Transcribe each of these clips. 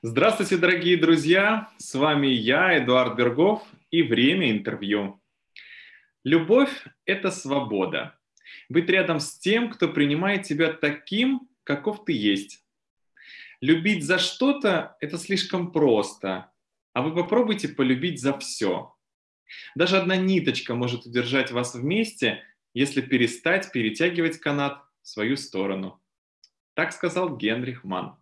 Здравствуйте, дорогие друзья! С вами я, Эдуард Бергов, и время интервью. Любовь – это свобода. Быть рядом с тем, кто принимает тебя таким, каков ты есть. Любить за что-то – это слишком просто, а вы попробуйте полюбить за все. Даже одна ниточка может удержать вас вместе, если перестать перетягивать канат в свою сторону. Так сказал Генрих Манн.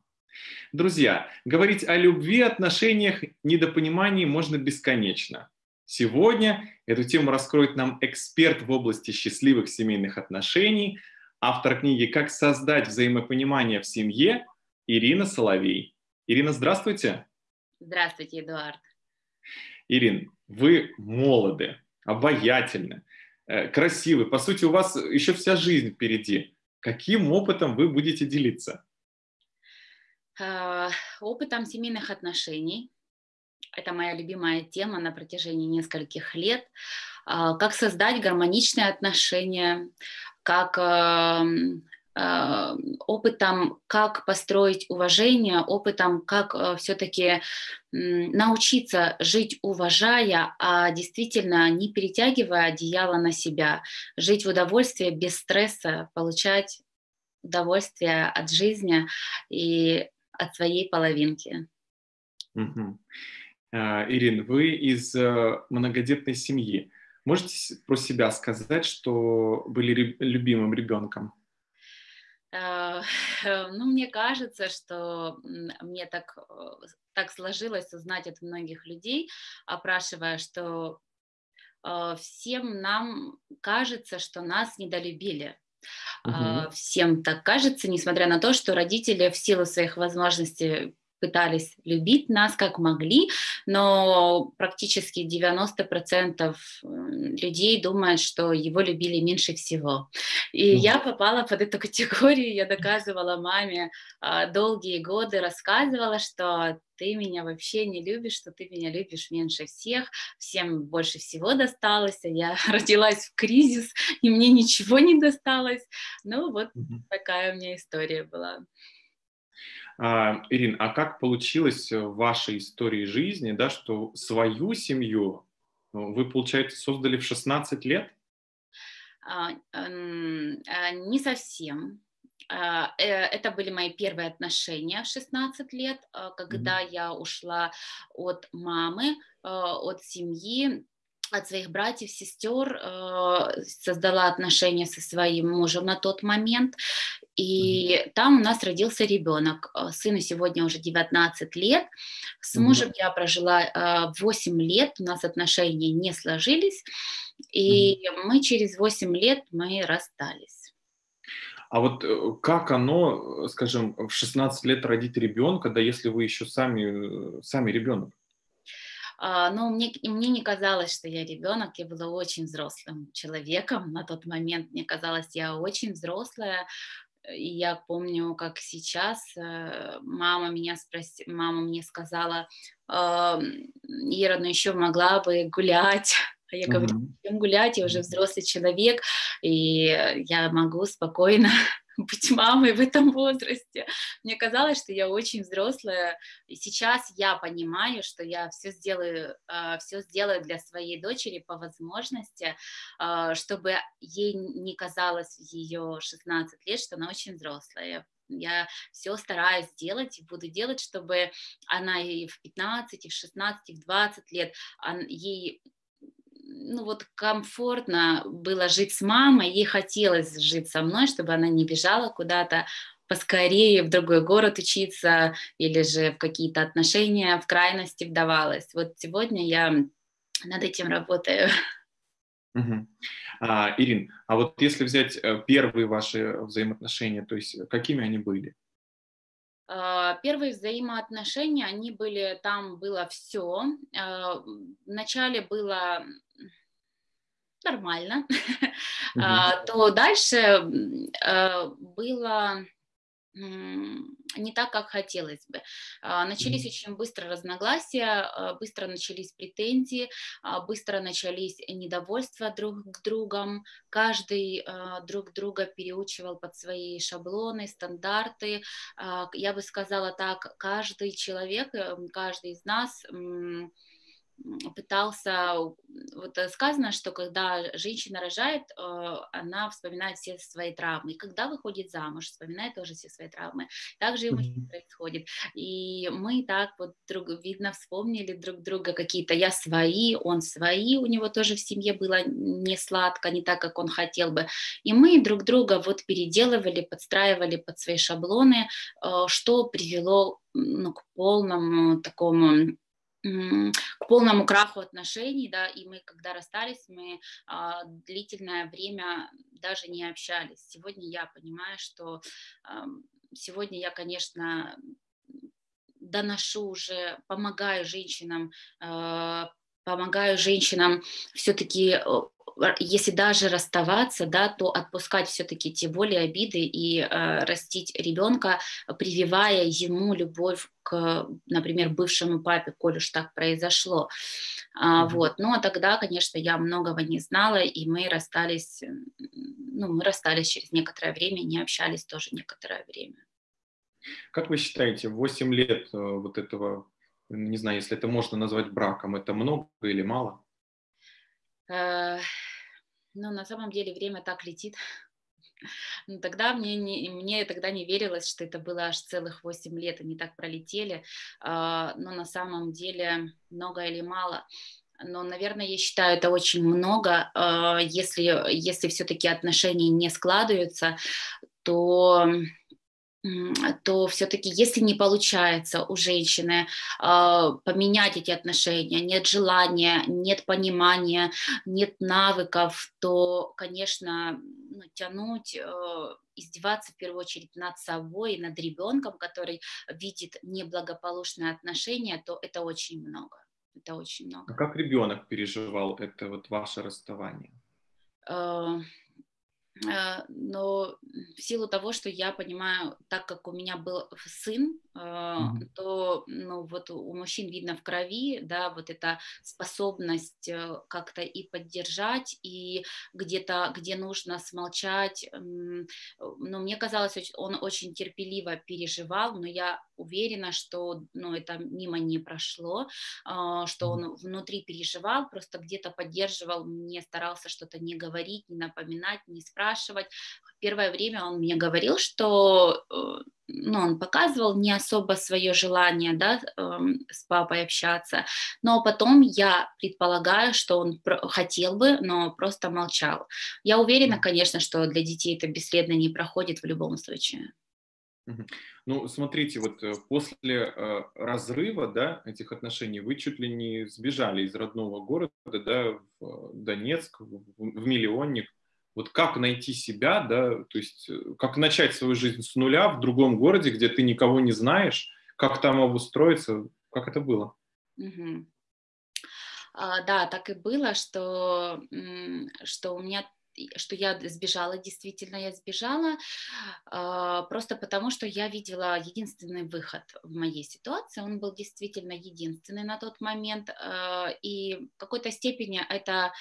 Друзья, говорить о любви, отношениях, недопонимании можно бесконечно. Сегодня эту тему раскроет нам эксперт в области счастливых семейных отношений, автор книги «Как создать взаимопонимание в семье» Ирина Соловей. Ирина, здравствуйте. Здравствуйте, Эдуард. Ирин, вы молоды, обаятельны, э, красивы. По сути, у вас еще вся жизнь впереди. Каким опытом вы будете делиться? А, опытом семейных отношений. Это моя любимая тема на протяжении нескольких лет. А, как создать гармоничные отношения, как опытом, как построить уважение, опытом, как э, все-таки научиться жить уважая, а действительно не перетягивая одеяло на себя, жить в удовольствии без стресса, получать удовольствие от жизни и от своей половинки. Угу. Ирин, вы из э, многодетной семьи. Можете про себя сказать, что были любимым ребенком? А, ну, мне кажется, что мне так, э, так сложилось узнать от многих людей, опрашивая, что э, всем нам кажется, что нас недолюбили. Угу. Всем так кажется, несмотря на то, что родители в силу своих возможностей пытались любить нас как могли, но практически 90% людей думают, что его любили меньше всего. И mm. я попала под эту категорию, я доказывала маме а, долгие годы, рассказывала, что ты меня вообще не любишь, что ты меня любишь меньше всех, всем больше всего досталось, а я родилась в кризис, и мне ничего не досталось. Ну вот mm-hmm. такая у меня история была. А, Ирин, а как получилось в вашей истории жизни, да, что свою семью ну, вы, получается, создали в 16 лет? А, а, не совсем. Э, это были мои первые отношения в 16 лет, когда mm-hmm. я ушла от мамы, от семьи, от своих братьев, сестер, э, создала отношения со своим мужем на тот момент, и там у нас родился ребенок. Э, сыну сегодня уже 19 лет. С мужем я прожила 8 лет, у нас отношения не сложились, и мы через 8 лет мы расстались. А вот э, как оно, скажем, в 16 лет родить ребенка, да если вы еще сами, сами ребенок? А, но мне, мне не казалось, что я ребенок, я была очень взрослым человеком на тот момент, мне казалось, я очень взрослая, и я помню, как сейчас э, мама меня спросила, мама мне сказала, Ира, ну еще могла бы гулять, а я говорю, чем гулять, я уже взрослый человек, и я могу спокойно быть мамой в этом возрасте. Мне казалось, что я очень взрослая, и сейчас я понимаю, что я все сделаю, а, все сделаю для своей дочери по возможности, а, чтобы ей не казалось ее 16 лет, что она очень взрослая. Я все стараюсь делать и буду делать, чтобы она и в 15, и в 16, и в 20 лет ей ну вот комфортно было жить с мамой, ей хотелось жить со мной, чтобы она не бежала куда-то поскорее в другой город учиться или же в какие-то отношения в крайности вдавалась. Вот сегодня я над этим работаю. Угу. А, Ирин, а вот если взять э, первые ваши взаимоотношения, то есть какими они были? А, первые взаимоотношения, они были, там было все. А, вначале было нормально, mm-hmm. то дальше было не так, как хотелось бы. А, начались очень быстро разногласия, а, быстро начались претензии, а, быстро начались недовольства друг к другом. Каждый друг друга переучивал под свои шаблоны, стандарты. Я бы сказала так, каждый человек, э, каждый из нас пытался, вот э, сказано, что когда женщина рожает, э, она вспоминает все свои травмы, и когда выходит замуж, вспоминает тоже все свои травмы. Также и у мужчин происходит. И мы так вот, друг, видно, вспомнили друг друга какие-то, я свои, он свои, у него тоже в семье было не сладко, не так, как он хотел бы. И мы друг друга вот переделывали, подстраивали под свои шаблоны, э, что привело ну, к полному такому к полному краху отношений, да, и мы, когда расстались, мы а, длительное время даже не общались. Сегодня я понимаю, что а, сегодня я, конечно, доношу уже, помогаю женщинам, а, помогаю женщинам все-таки если даже расставаться, да, то отпускать все-таки те боли, обиды и э, растить ребенка, прививая ему любовь к, например, бывшему папе, коль уж так произошло. А, mm-hmm. Вот. Ну, а тогда, конечно, я многого не знала, и мы расстались, ну, мы расстались через некоторое время, не общались тоже некоторое время. Как вы считаете, 8 лет э, вот этого, не знаю, если это можно назвать браком, это много или мало? Ну, на самом деле время так летит. Ну, тогда мне, не, мне тогда не верилось, что это было аж целых 8 лет, они так пролетели. А, но на самом деле много или мало. Но, наверное, я считаю, это очень много. А, если, если все-таки отношения не складываются, то то все-таки, если не получается у женщины э, поменять эти отношения, нет желания, нет понимания, нет навыков, то, конечно, ну, тянуть, э, издеваться в первую очередь над собой и над ребенком, который видит неблагополучные отношения, то это очень много. Это очень много. А как ребенок переживал это вот ваше расставание? Э, Э, но в силу того, что я понимаю, так как у меня был сын, mm-hmm. то ну, вот у мужчин видно в крови, да, вот эта способность э, как-то и поддержать, и где-то, где нужно смолчать. Ну, мне казалось, он очень терпеливо переживал, но я уверена, что ну, это мимо не прошло, а, что он внутри переживал, просто где-то поддерживал, не старался что-то не говорить, не напоминать, не спрашивать. Первое время он мне говорил, что э, ну, он показывал не особо свое желание да, эм, с папой общаться, но потом я предполагаю, что он хотел бы, но просто молчал. Я уверена, конечно, что для детей это бесследно не проходит в любом случае. Ну, смотрите, вот э, после э, разрыва, да, этих отношений вы чуть ли не сбежали из родного города, да, в Донецк, в, в миллионник. Вот как найти себя, да, то есть э, как начать свою жизнь с нуля в другом городе, где ты никого не знаешь, как там обустроиться, как это было? Угу. А, да, так и было, что, что у меня что я сбежала, действительно я сбежала, а, просто потому что я видела единственный выход в моей ситуации, он был действительно единственный на тот момент, а, и в какой-то степени это,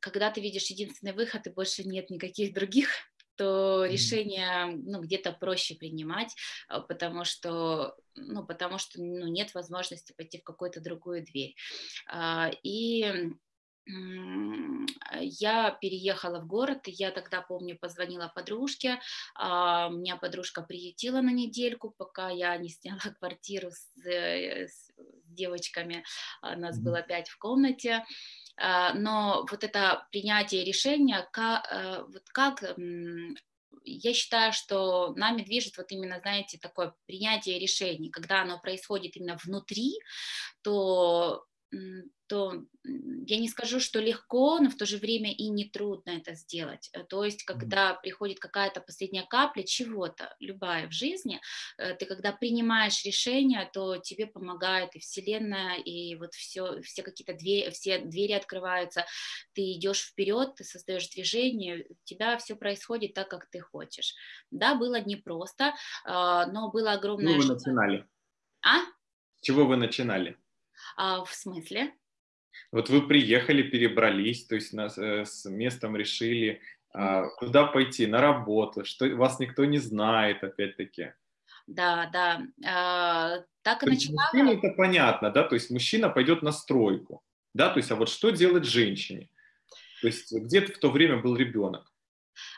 когда ты видишь единственный выход и больше нет никаких других, то решение ну, где-то проще принимать, а, потому что, ну, потому что ну, нет возможности пойти в какую-то другую дверь. И я переехала в город, я тогда, помню, позвонила подружке, а, меня подружка приютила на недельку, пока я не сняла квартиру с, э, с девочками, а, нас было пять в комнате, а, но вот это принятие решения, как, э, вот как я считаю, что нами движет вот именно, знаете, такое принятие решений. Когда оно происходит именно внутри, то то я не скажу, что легко, но в то же время и не трудно это сделать. Э, то есть, когда приходит какая-то последняя капля чего-то, любая в жизни, э, ты когда принимаешь решение, то тебе помогает и Вселенная, и вот все, все какие-то двери, все двери открываются, ты идешь вперед, ты создаешь движение, у тебя все происходит так, как ты хочешь. Да, было непросто, а, но было огромное... Чего вы начинали? А? С чего вы начинали? А, в смысле? Вот вы приехали, перебрались, то есть нас, э, с местом решили, а, куда пойти, на работу, что вас никто не знает, опять-таки. Да, да, а, так и То мужчине это понятно, да, то есть мужчина пойдет на стройку, да, то есть а вот что делать женщине? То есть где в то время был ребенок?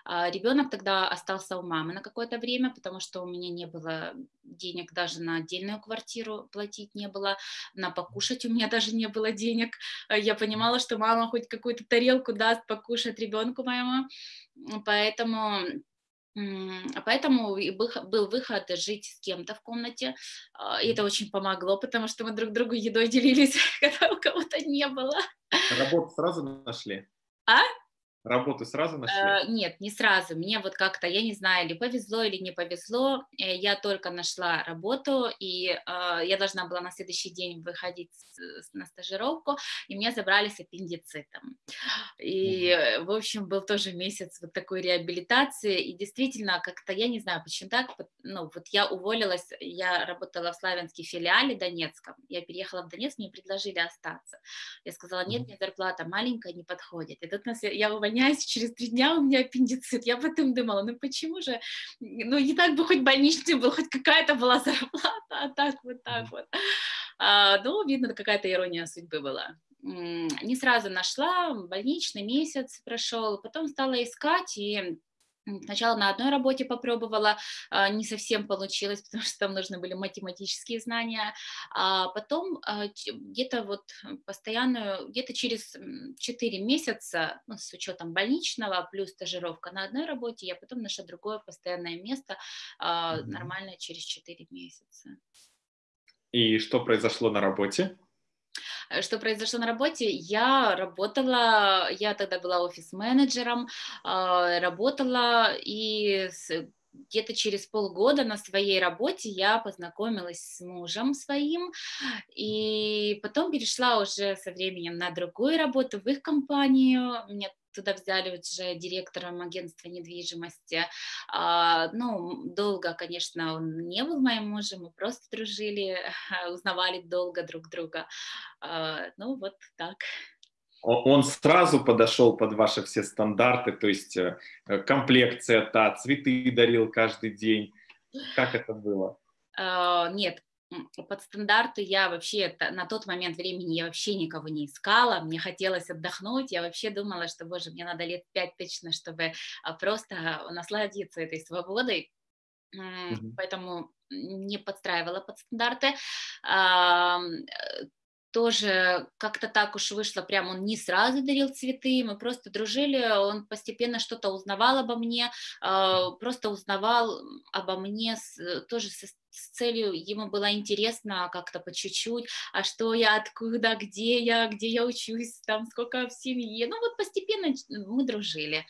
А, Ребенок тогда остался у мамы на какое-то время, потому что у меня не было денег даже на отдельную квартиру платить не было, на покушать у меня даже не было денег. А, Я понимала, что мама хоть какую-то тарелку даст покушать ребенку моему, поэтому а поэтому был выход жить с кем-то в комнате. И это очень помогло, потому что мы друг другу едой делились, когда у кого-то не было. Работу сразу нашли? А? Работу сразу нашли? Э, Нет, не сразу. Мне вот как-то, я не знаю, или повезло, или не повезло. Э, Я только нашла работу, и э, я должна была на следующий день выходить на стажировку, и меня забрали с аппендицитом. И, э, в общем, был тоже месяц вот такой реабилитации, и действительно, как-то, я не знаю, почему так, ну, вот я уволилась, я работала в Славянске филиале Донецком, я переехала в Донецк, мне предложили остаться. Я сказала, нет, мне зарплата маленькая, не подходит. И тут нас, я увольняюсь, через три дня у меня аппендицит. Я потом думала, ну почему же, ну не так бы хоть больничный был, хоть какая-то была зарплата, а так вот так вот. А, ну, видно, какая-то ирония судьбы была. Не сразу нашла, больничный месяц прошел, потом стала искать и Сначала на одной работе попробовала, а, не совсем получилось, потому что там нужны были математические знания, а потом а, где-то вот постоянную, где-то через 4 месяца, ну, с учетом больничного, плюс стажировка на одной работе, я потом нашла другое постоянное место, а, нормальное через 4 месяца. И что произошло на работе? Э, Что произошло на работе? Я работала, я тогда была офис-менеджером, а, работала и где-то через полгода на своей работе я познакомилась с мужем своим, и потом перешла уже со временем на другую работу в их компанию. Меня туда взяли уже директором агентства недвижимости. А, ну, долго, конечно, он не был моим мужем, мы просто дружили, узнавали долго друг друга. А, ну, вот так. Он сразу подошел под ваши все стандарты, то есть э, комплекция та, цветы дарил каждый день. Как это было? А, Нет, под стандарты я вообще на тот момент времени я вообще никого не искала, мне хотелось отдохнуть, я вообще думала, что, боже, мне надо лет пять точно, чтобы а, просто насладиться этой свободой, Мгм. поэтому не подстраивала под стандарты. Тоже как-то так уж вышло, прям он не сразу дарил цветы, мы просто дружили, он постепенно что-то узнавал обо мне, а, просто узнавал обо мне э, тоже со- с целью, ему было интересно как-то по чуть-чуть, а что я, откуда, где я, где я учусь, там сколько в семье, ну вот постепенно мы дружили.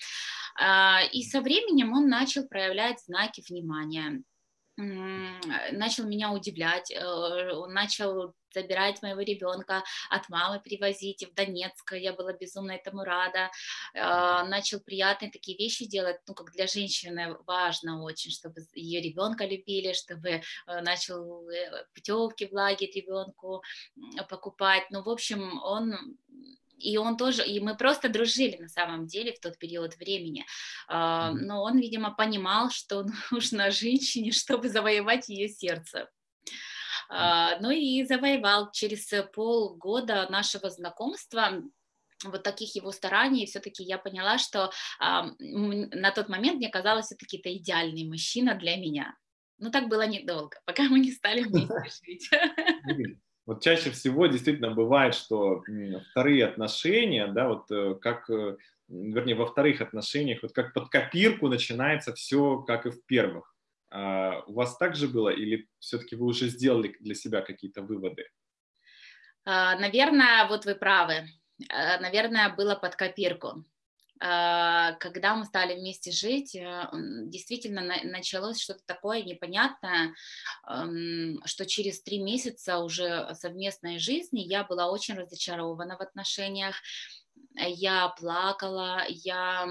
А, И со временем он начал проявлять знаки внимания, начал меня удивлять, э, он начал забирать моего ребенка от мамы, привозить в Донецк, я была безумно этому рада, А, начал приятные такие вещи делать, ну, как для женщины важно очень, чтобы ее ребенка любили, чтобы э, начал э, путевки в лагерь ребенку покупать, ну, в общем, он и он тоже, и мы просто дружили на самом деле в тот период времени. А. Но он, видимо, понимал, что нужно женщине, чтобы завоевать ее сердце. А, Ну и завоевал через полгода нашего знакомства вот таких его стараний, все-таки я поняла, что а, на тот момент мне казалось, все-таки это идеальный мужчина для меня. Но так было недолго, пока мы не стали вместе жить. Вот чаще всего действительно бывает, что вторые отношения, да, вот э, как, э, вернее, во вторых отношениях, вот как под копирку начинается все, как и в первых. А у вас так же было или все-таки вы уже сделали для себя какие-то выводы? А, наверное, вот вы правы. А, наверное, было под копирку. А, когда мы стали вместе жить, э, действительно началось что-то такое непонятное, что через три месяца уже совместной жизни я была очень разочарована в отношениях, я плакала, я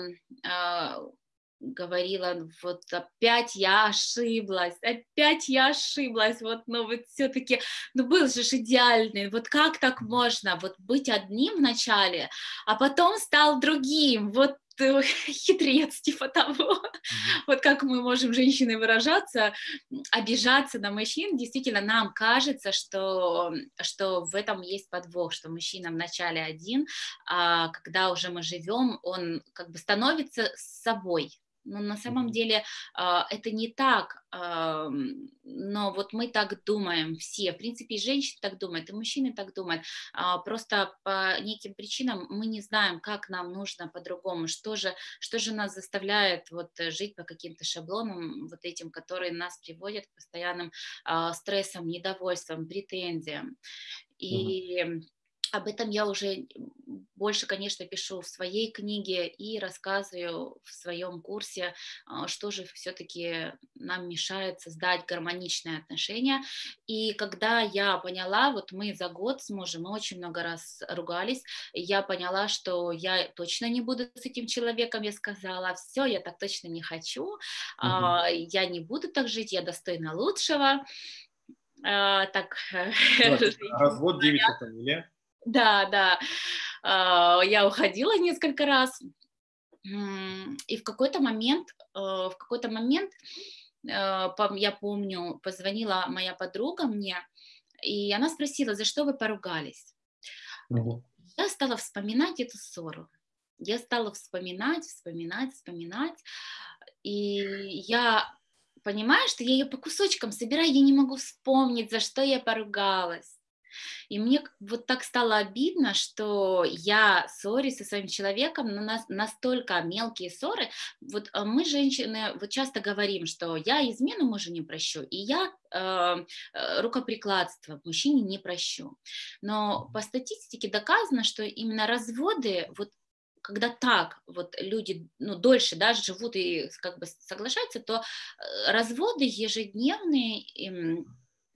говорила, вот опять я ошиблась, опять я ошиблась, вот, ну вот все-таки, ну был же идеальный, вот как так можно, вот быть одним в начале, а потом стал другим, вот э, хитрец типа того, mm-hmm. вот как мы можем женщины выражаться, обижаться на мужчин, действительно нам кажется, что, что в этом есть подвох, что мужчина вначале один, а когда уже мы живем, он как бы становится собой, но на самом деле а, это не так, но вот мы так думаем все, в принципе, и женщины так думают, и мужчины так думают, а, просто по неким причинам мы не знаем, как нам нужно по-другому, что же, что же нас заставляет вот жить по каким-то шаблонам, вот этим, которые нас приводят к постоянным а, стрессам, недовольствам, претензиям. И угу об этом я уже больше, конечно, пишу в своей книге и рассказываю в своем курсе, а, что же все-таки нам мешает создать гармоничные отношения. И когда я поняла, вот мы за год с мужем, мы очень много раз ругались, я поняла, что я точно не буду с этим человеком, я сказала, все, я так точно не хочу, угу. я не буду так жить, я достойна лучшего. А, так, развод 9 фамилия. Да, да. А, я уходила несколько раз. И в какой-то момент, э, в какой-то момент, э, я помню, позвонила моя подруга мне, и она спросила, за что вы поругались. Угу. Я стала вспоминать эту ссору. Я стала вспоминать, вспоминать, вспоминать. И я понимаю, что я ее по кусочкам собираю, я не могу вспомнить, за что я поругалась. И мне вот так стало обидно, что я ссорюсь со своим человеком, но нас настолько мелкие ссоры. Вот э, мы, женщины, вот часто говорим, что я измену мужа не прощу, и я э, рукоприкладство мужчине не прощу. Но по статистике доказано, что именно разводы, вот когда так вот люди ну, дольше да, живут и как бы соглашаются, то э, разводы ежедневные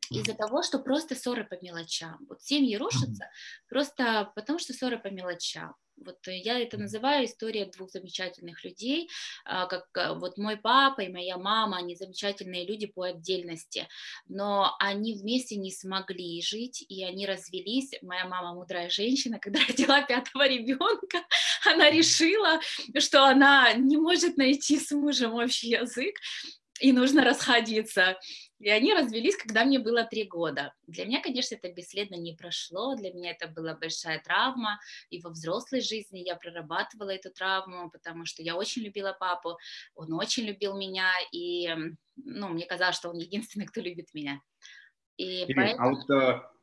из-за того, что просто ссоры по мелочам. Вот семьи рушатся просто потому, что ссоры по мелочам. Вот я это называю история двух замечательных людей, а, как а, вот мой папа и моя мама, они замечательные люди по отдельности, но они вместе не смогли жить, и они развелись. Моя мама мудрая женщина, когда родила пятого ребенка, она решила, что она не может найти с мужем общий язык, и нужно расходиться. И они развелись, когда мне было три года. Для меня, конечно, это бесследно не прошло, для меня это была большая травма, и во взрослой жизни я прорабатывала эту травму, потому что я очень любила папу, он очень любил меня, и ну, мне казалось, что он единственный, кто любит меня. И Ирина, поэтому... А вот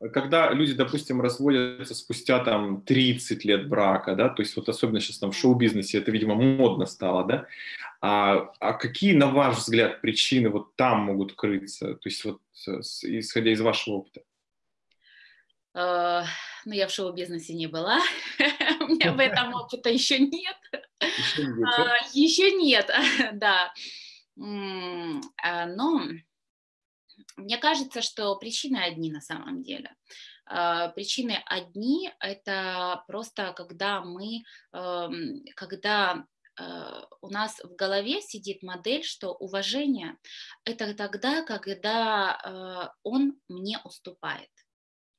э, когда люди, допустим, разводятся спустя там 30 лет брака, да, то есть вот особенно сейчас там в шоу-бизнесе это, видимо, модно стало, да, а, а какие, на ваш взгляд, причины вот там могут крыться, то есть вот исходя из вашего опыта? Uh, ну, я в шоу-бизнесе не была, у меня в этом опыта еще нет. Еще нет, да. А, но мне кажется, что причины одни на самом деле. А, причины одни – это просто когда мы, эм, когда э, у нас в голове сидит модель, что уважение – это тогда, когда э, он мне уступает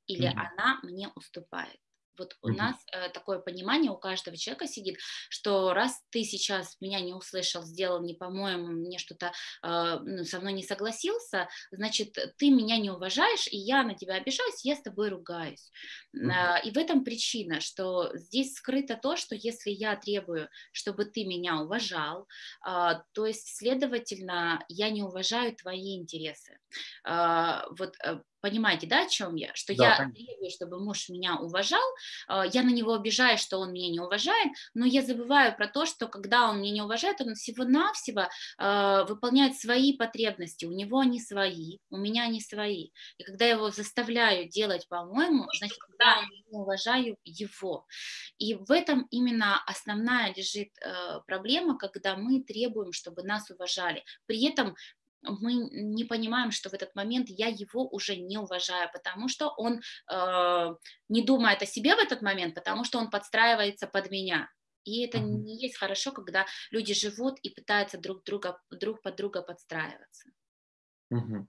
или mm-hmm. она мне уступает. Вот у mm-hmm. нас э, такое понимание у каждого человека сидит, что раз ты сейчас меня не услышал, сделал не по-моему, мне что-то э, ну, со мной не согласился, значит, ты меня не уважаешь, и я на тебя обижаюсь, я с тобой ругаюсь. Mm-hmm. Э, и в этом причина, что здесь скрыто то, что если я требую, чтобы ты меня уважал, э, то есть, следовательно, я не уважаю твои интересы. Э, вот э, Понимаете, да, о чем я? Что да, я конечно. требую, чтобы муж меня уважал, а, я на него обижаюсь, что он меня не уважает, но я забываю про то, что когда он меня не уважает, он всего-навсего э, выполняет свои потребности, у него они свои, у меня они свои. И когда я его заставляю делать по-моему, значит, когда я не уважаю его. И в этом именно основная лежит э, проблема, когда мы требуем, чтобы нас уважали. При этом мы не понимаем, что в этот момент я его уже не уважаю, потому что он э, не думает о себе в этот момент, потому что он подстраивается под меня. И это не есть хорошо, когда люди живут и пытаются друг друга друг под друга подстраиваться. Uh-huh.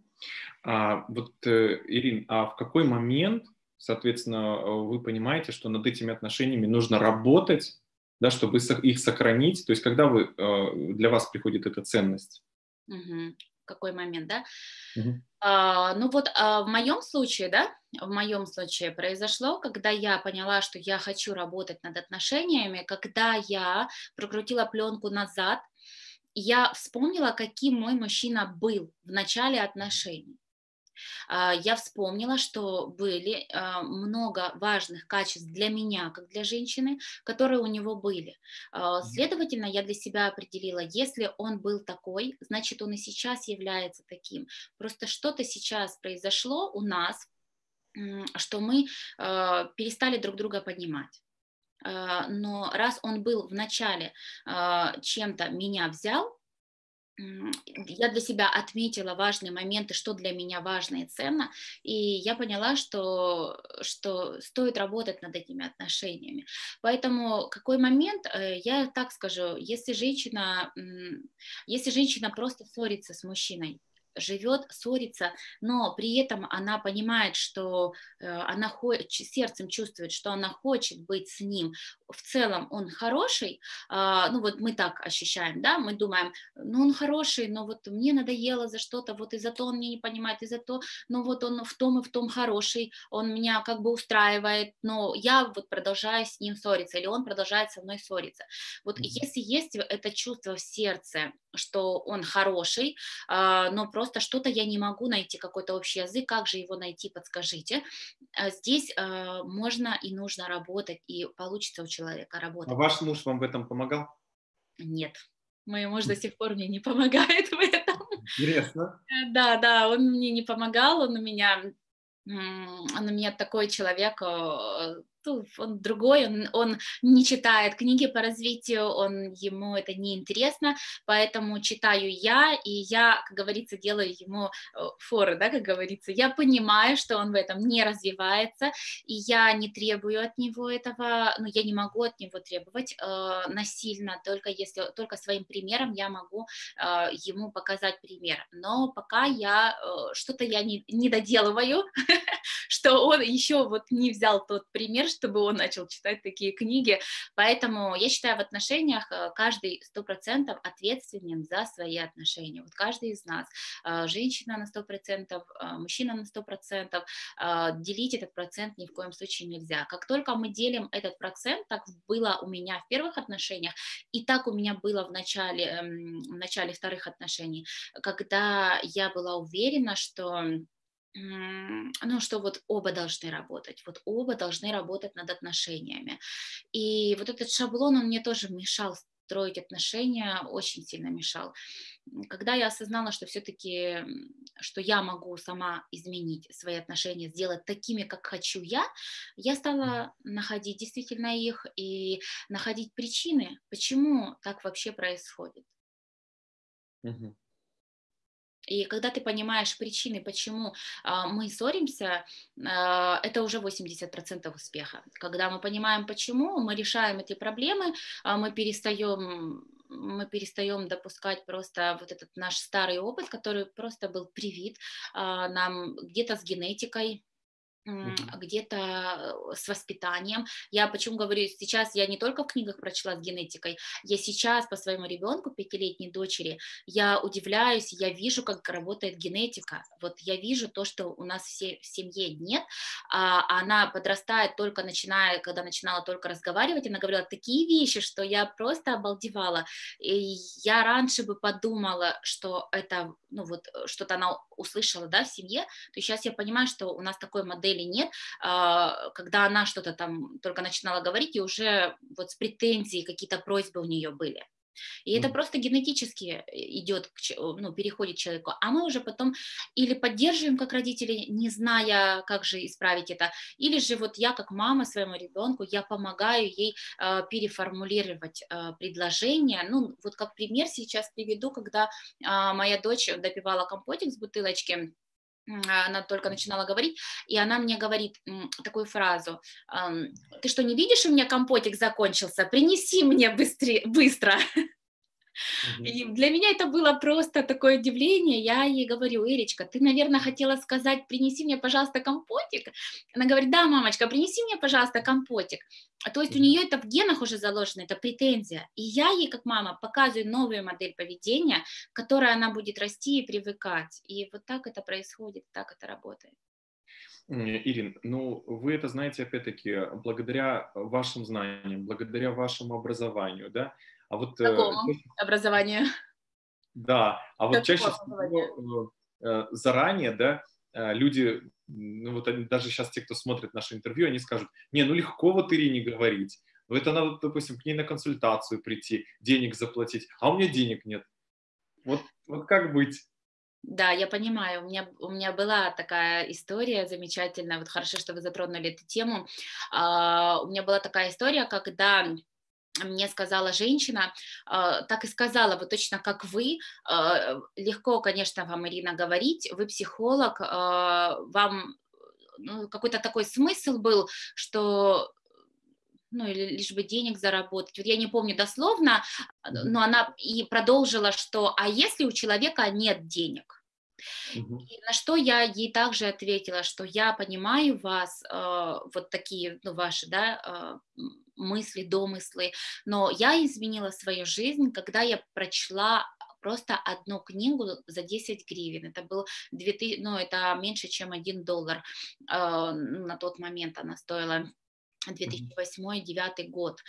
А, вот, э, Ирин, а в какой момент, соответственно, вы понимаете, что над этими отношениями нужно работать, да, чтобы их сохранить? То есть, когда вы, э, для вас приходит эта ценность? Угу какой момент, да? Угу. А, ну вот а в моем случае, да, в моем случае произошло, когда я поняла, что я хочу работать над отношениями, когда я прокрутила пленку назад, я вспомнила, каким мой мужчина был в начале отношений. А, я вспомнила, что были а, много важных качеств для меня, как для женщины, которые у него были. А, следовательно, я для себя определила, если он был такой, значит, он и сейчас является таким. Просто что-то сейчас произошло у нас, что мы перестали друг друга понимать но раз он был в начале чем-то меня взял, я для себя отметила важные моменты, что для меня важно и ценно, и я поняла, что, что стоит работать над этими отношениями. Поэтому какой момент, э, я так скажу, если женщина, если женщина просто ссорится с мужчиной, живет, ссорится, но при этом она понимает, что э, она сердцем чувствует, что она хочет быть с ним. В целом он хороший, а, ну вот мы так ощущаем, да, мы думаем, ну он хороший, но вот мне надоело за что-то, вот из-за того он меня не понимает, из-за того, ну вот он в том и в том хороший, он меня как бы устраивает, но я вот продолжаю с ним ссориться, или он продолжает со мной ссориться. Вот mm-hmm. если есть это чувство в сердце, что он хороший, а, но просто что-то я не могу найти, какой-то общий язык, как же его найти, подскажите. А здесь а, можно и нужно работать, и получится у человека работать. А ваш муж вам в этом помогал? Нет, мой муж до сих пор мне не помогает в этом. Интересно. Э, да, да, он мне не помогал, он у меня он у меня такой человек, ну, он другой, он, он не читает книги по развитию, он, ему это не интересно, поэтому читаю я, и я, как говорится, делаю ему э, форы, да, как говорится, я понимаю, что он в этом не развивается, и я не требую от него этого, ну, я не могу от него требовать э, насильно, только если, только своим примером я могу э, ему показать пример, но пока я, э, что-то я не, не доделываю, что он еще вот не взял тот пример, чтобы он начал читать такие книги. Поэтому я считаю, в отношениях э, каждый сто процентов ответственен за свои отношения. Вот каждый из нас, э, женщина на сто процентов, э, мужчина на сто процентов, делить этот процент ни в коем случае нельзя. Как только мы делим этот процент, так было у меня в первых отношениях, и так у меня было в начале, эм, в начале вторых отношений, когда я была уверена, что ну, что вот оба должны работать, вот оба должны работать над отношениями. И вот этот шаблон, он мне тоже мешал строить отношения, очень сильно мешал. Когда я осознала, что все-таки, что я могу сама изменить свои отношения, сделать такими, как хочу я, я стала находить действительно их и находить причины, почему так вообще происходит. Угу. И когда ты понимаешь причины, почему а, мы ссоримся, а, это уже 80% успеха. Когда мы понимаем, почему, мы решаем эти проблемы, а мы перестаем мы перестаем допускать просто вот этот наш старый опыт, который просто был привит нам где-то с генетикой. Где-то э, с воспитанием. Я почему говорю, сейчас я не только в книгах прочла с генетикой, я сейчас по своему ребенку, пятилетней дочери, я удивляюсь, я вижу, как работает генетика. Вот я вижу то, что у нас все, в семье нет, а она подрастает только начиная, когда начинала только разговаривать, она говорила такие вещи, что я просто обалдевала. И я раньше бы подумала, что это, ну вот, э, что-то она услышала, да, в семье, то сейчас я понимаю, что у нас такой модели нет, а, когда она что-то там только начинала говорить, и уже вот с претензией какие-то просьбы у нее были. И mm это просто генетически э, идет, ну, переходит к человеку. А мы уже потом или поддерживаем как родители, не зная, как же исправить это, или же вот я как мама своему ребенку, я помогаю ей э, переформулировать э, предложение. Ну, вот как пример сейчас приведу, когда э, моя дочь допивала компотик с бутылочки, она только начинала говорить, и она мне говорит такую фразу, ты что, не видишь, у меня компотик закончился, принеси мне быстрее, быстро. И для меня это было просто такое удивление. Я ей говорю, Ирочка, ты, наверное, хотела сказать, принеси мне, пожалуйста, компотик. Она говорит, да, мамочка, принеси мне, пожалуйста, компотик. То есть у нее это в генах уже заложено, это претензия. И я ей, как мама, показываю новую модель поведения, к которой она будет расти и привыкать. И вот так это происходит, так это работает. Ирин, ну вы это знаете опять-таки благодаря вашим знаниям, благодаря вашему образованию, да? А вот, э, Какому э, образованию? Да, а вот чаще всего э, э, заранее, да, люди, ну вот они, даже сейчас те, кто смотрит наше интервью, они скажут, не, ну легко вот Ирине говорить, ну это надо, допустим, к ней на консультацию прийти, денег заплатить, а у меня денег нет. Вот, вот как быть? Да, я понимаю. У меня, у меня была такая история замечательная. Вот хорошо, что вы затронули эту тему. А, у меня была такая история, когда мне сказала женщина, а, так и сказала, вот точно как вы, а, легко, конечно, вам, Ирина, говорить, вы психолог, а, вам ну, какой-то такой смысл был, что ну, или лишь бы денег заработать. Вот я не помню дословно, но она и продолжила, что а если у человека нет денег? И на что я ей также ответила, что я понимаю вас, э, вот такие, ну, ваши, да, э, мысли, домыслы, но я изменила свою жизнь, когда я прочла просто одну книгу за 10 гривен. Это был 2000, ну, это меньше, чем 1 доллар э, на тот момент она стоила. 2008-2009 год.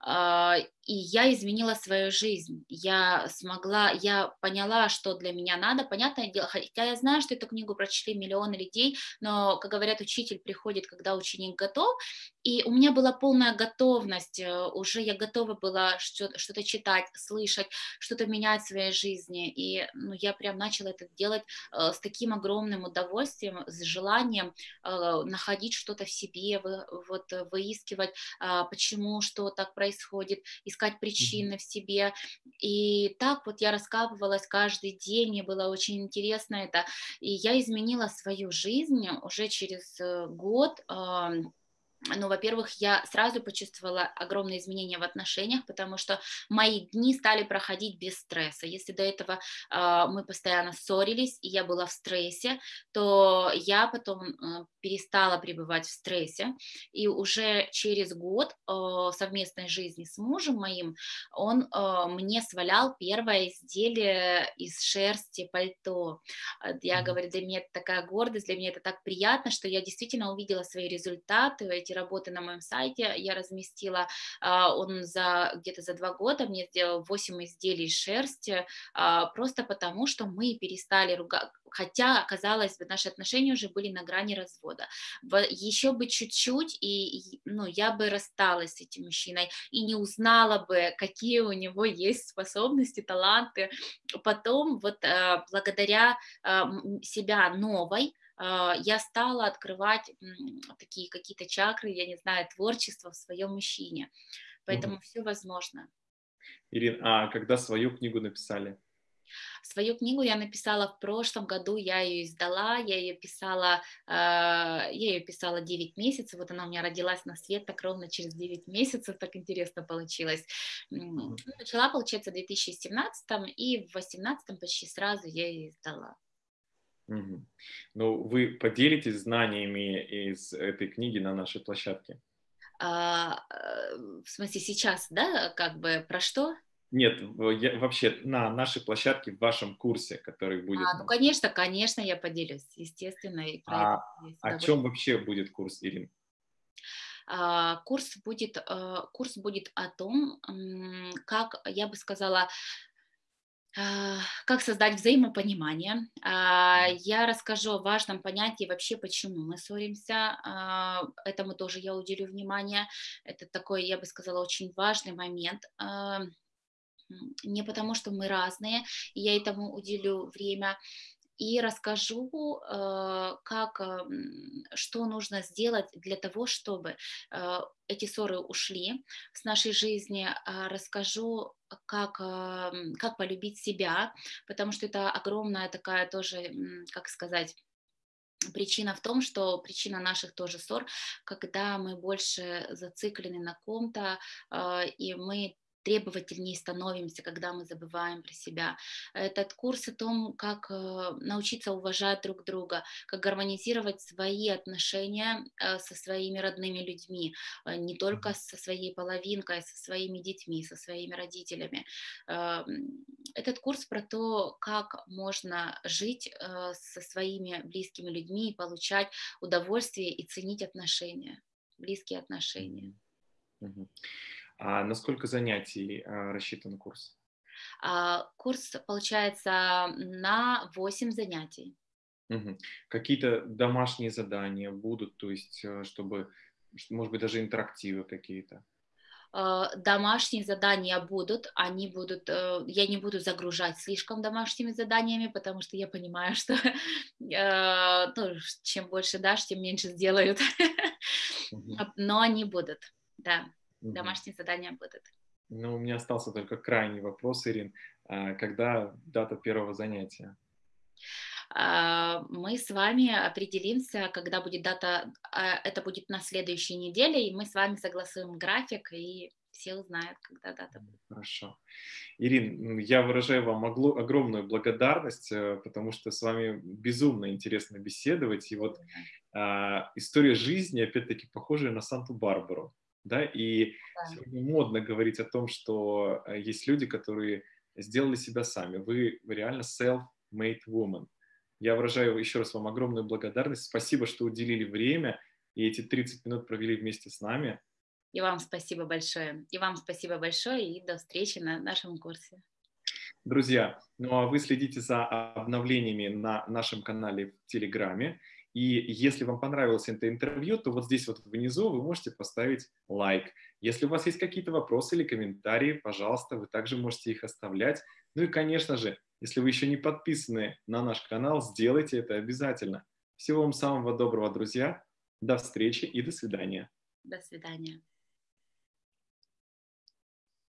А, и я изменила свою жизнь. Я смогла, я поняла, что для меня надо. Понятное дело, хотя я знаю, что эту книгу прочли миллионы людей, но, как говорят, учитель приходит, когда ученик готов. И у меня была полная готовность, э, уже я готова была что-то читать, слышать, что-то менять в своей жизни. И ну, я прям начала это делать э, с таким огромным удовольствием, с желанием э, находить что-то в себе, вот выискивать, а, почему, что так происходит, искать причины в себе. И так вот я раскапывалась каждый день, мне было очень интересно это. И я изменила свою жизнь уже через год ну, во-первых, я сразу почувствовала огромные изменения в отношениях, потому что мои дни стали проходить без стресса. Если до этого э, мы постоянно ссорились, и я была в стрессе, то я потом э, перестала пребывать в стрессе, и уже через год э, совместной жизни с мужем моим он э, мне свалял первое изделие из шерсти пальто. Я говорю, для меня это такая гордость, для меня это так приятно, что я действительно увидела свои результаты, эти работы на моем сайте я разместила. А, он за где-то за два года мне сделал 8 изделий из шерсти, а, просто потому что мы перестали ругать, хотя, казалось бы, наши отношения уже были на грани развода. Еще бы чуть-чуть, и ну, я бы рассталась с этим мужчиной и не узнала бы, какие у него есть способности, таланты. Потом вот а, благодаря себя новой, я стала открывать такие какие-то чакры, я не знаю, творчество в своем мужчине. Поэтому угу. все возможно. Ирина, а когда свою книгу написали? Свою книгу я написала в прошлом году, я ее издала, я ее писала, э, я ее писала 9 месяцев, вот она у меня родилась на свет так ровно через 9 месяцев, так интересно получилось. Начала, получается, в 2017 и в 2018 почти сразу я ее издала. Угу. Ну, вы поделитесь знаниями из этой книги на нашей площадке? А, э, в смысле сейчас, да, как бы про что? Нет, я, вообще на нашей площадке, в вашем курсе, который будет. А, ну, конечно, конечно, я поделюсь, естественно. И про а это о чем вообще будет курс, Ирин? А, курс будет, э, курс будет о том, как, я бы сказала, как создать взаимопонимание. А, я расскажу о важном понятии вообще, почему мы ссоримся. Этому тоже я уделю внимание. Это такой, я бы сказала, очень важный момент не потому, что мы разные, и я этому уделю время, и расскажу, э, как, что нужно сделать для того, чтобы э, эти ссоры ушли с нашей жизни. А расскажу, как, как полюбить себя, потому что это огромная такая тоже, как сказать, Причина в том, что причина наших тоже ссор, когда мы больше зациклены на ком-то, э, и мы требовательнее становимся, когда мы забываем про себя. Этот курс о том, как э, научиться уважать друг друга, как гармонизировать свои отношения э, со своими родными людьми, э, не только со своей половинкой, со своими детьми, со своими родителями. Этот курс про то, как можно жить со своими близкими людьми и получать удовольствие и ценить отношения, близкие отношения. Mm-hmm. А на сколько занятий а, рассчитан курс? А, курс получается на 8 занятий. Угу. Какие-то домашние задания будут, то есть, э, чтобы, может быть, даже интерактивы какие-то? А, домашние задания будут, они будут, э, я не буду загружать слишком домашними заданиями, потому что я понимаю, что э, ну, чем больше дашь, тем меньше сделают, но они будут, да. Домашние задания будут. Ну, у меня остался только крайний вопрос, Ирин. А когда дата первого занятия? А, мы с вами определимся, когда будет дата, а, это будет на следующей неделе, и мы с вами согласуем график, и все узнают, когда дата будет. Хорошо. Ирин, я выражаю вам огромную благодарность, э, потому что с вами безумно интересно беседовать. И вот история жизни, опять-таки, похожая на Санту-Барбару да, и да. сегодня модно говорить о том, что э, есть люди, которые сделали себя сами. Вы, вы реально self-made woman. Я выражаю еще раз вам огромную благодарность. Спасибо, что уделили время и эти 30 минут провели вместе с нами. И вам спасибо большое. И вам спасибо большое, и до встречи на нашем курсе. Друзья, ну а вы следите за обновлениями на нашем канале в Телеграме. И если вам понравилось это интервью, то вот здесь вот внизу вы можете поставить лайк. Если у вас есть какие-то вопросы или комментарии, пожалуйста, вы также можете их оставлять. Ну и, конечно же, если вы еще не подписаны на наш канал, сделайте это обязательно. Всего вам самого доброго, друзья. До встречи и до свидания. До свидания.